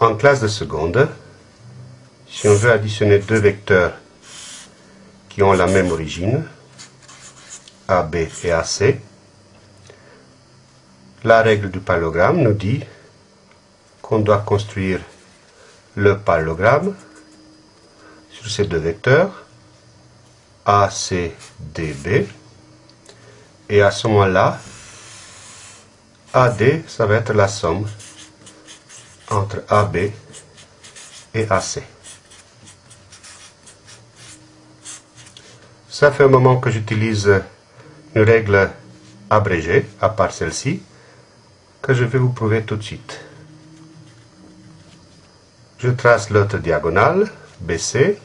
En classe de seconde, si on veut additionner deux vecteurs qui ont la même origine, AB et AC, la règle du parallélogramme nous dit qu'on doit construire le parallélogramme sur ces deux vecteurs, ACDB, et à ce moment-là, AD, ça va être la somme entre AB et AC. Ça fait un moment que j'utilise une règle abrégée, à part celle-ci, que je vais vous prouver tout de suite. Je trace l'autre diagonale, BC.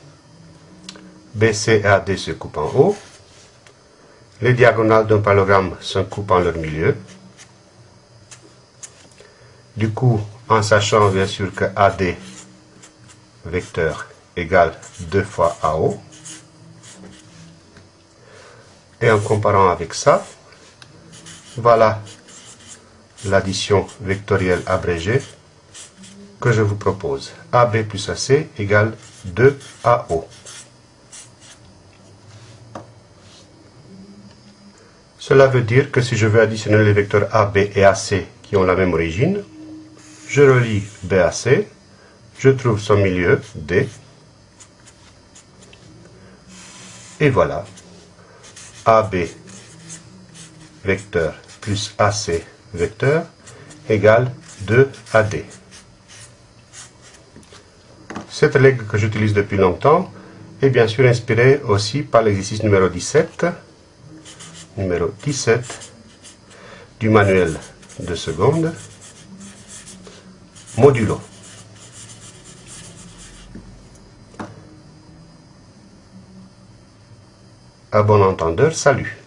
BC et AD se coupent en haut. Les diagonales d'un parallélogramme se coupent en leur milieu. Du coup, en sachant bien sûr que AD vecteur égale 2 fois AO, et en comparant avec ça, voilà l'addition vectorielle abrégée que je vous propose. AB plus AC égale 2AO. Cela veut dire que si je veux additionner les vecteurs AB et AC qui ont la même origine, je relie BAC, je trouve son milieu, D, et voilà, AB vecteur plus AC vecteur égale 2AD. Cette règle que j'utilise depuis longtemps est bien sûr inspirée aussi par l'exercice numéro 17, numéro 17 du manuel de seconde, modulo. À bon entendeur, salut